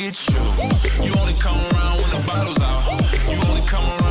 at you. You only come around when the bottle's out. You only come around.